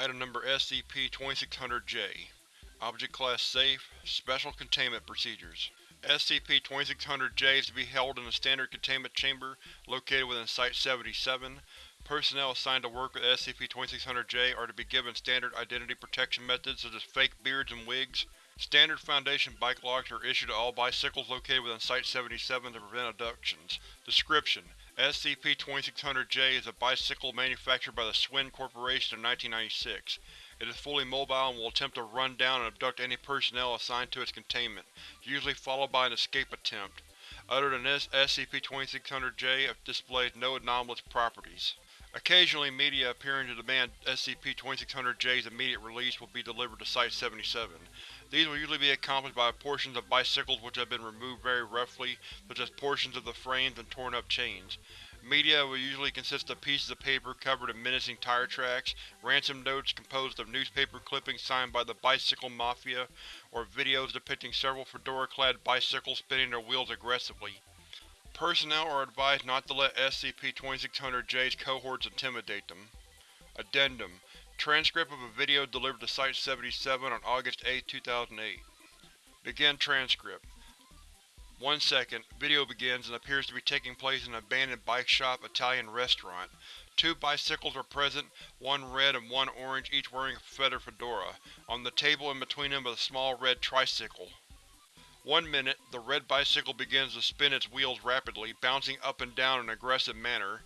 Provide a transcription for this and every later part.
Item Number SCP-2600-J Object Class Safe Special Containment Procedures SCP-2600-J is to be held in a standard containment chamber located within Site-77. Personnel assigned to work with SCP-2600-J are to be given standard identity protection methods such as fake beards and wigs. Standard Foundation bike locks are issued to all bicycles located within Site-77 to prevent abductions. Description: SCP-2600-J is a bicycle manufactured by the Schwinn Corporation in 1996. It is fully mobile and will attempt to run down and abduct any personnel assigned to its containment, usually followed by an escape attempt. Other than this, SCP-2600-J displays no anomalous properties. Occasionally media appearing to demand SCP-2600-J's immediate release will be delivered to Site-77. These will usually be accomplished by portions of bicycles which have been removed very roughly, such as portions of the frames and torn up chains. Media will usually consist of pieces of paper covered in menacing tire tracks, ransom notes composed of newspaper clippings signed by the Bicycle Mafia, or videos depicting several fedora-clad bicycles spinning their wheels aggressively. Personnel are advised not to let SCP-2600-J's cohorts intimidate them. Addendum Transcript of a video delivered to Site-77 on August 8, 2008. Begin transcript. One second, video begins and appears to be taking place in an abandoned bike shop Italian restaurant. Two bicycles are present, one red and one orange, each wearing a feather fedora. On the table in between them is a small red tricycle. One minute, the red bicycle begins to spin its wheels rapidly, bouncing up and down in an aggressive manner.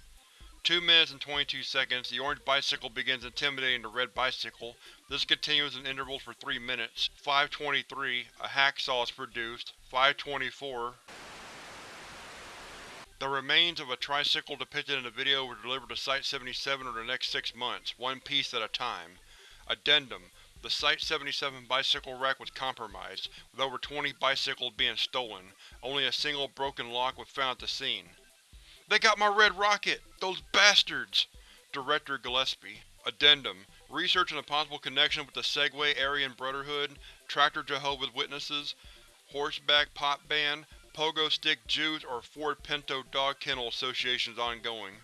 2 minutes and 22 seconds, the orange bicycle begins intimidating the red bicycle. This continues in intervals for 3 minutes. 5.23, a hacksaw is produced. 5.24 The remains of a tricycle depicted in the video were delivered to Site-77 over the next six months, one piece at a time. Addendum The Site-77 bicycle rack was compromised, with over 20 bicycles being stolen. Only a single broken lock was found at the scene. They got my red rocket! Those bastards! Director Gillespie. Addendum Research on a possible connection with the Segway Aryan Brotherhood, Tractor Jehovah's Witnesses, Horseback Pop Band, Pogo Stick Jews or Ford Pinto Dog Kennel Association is ongoing.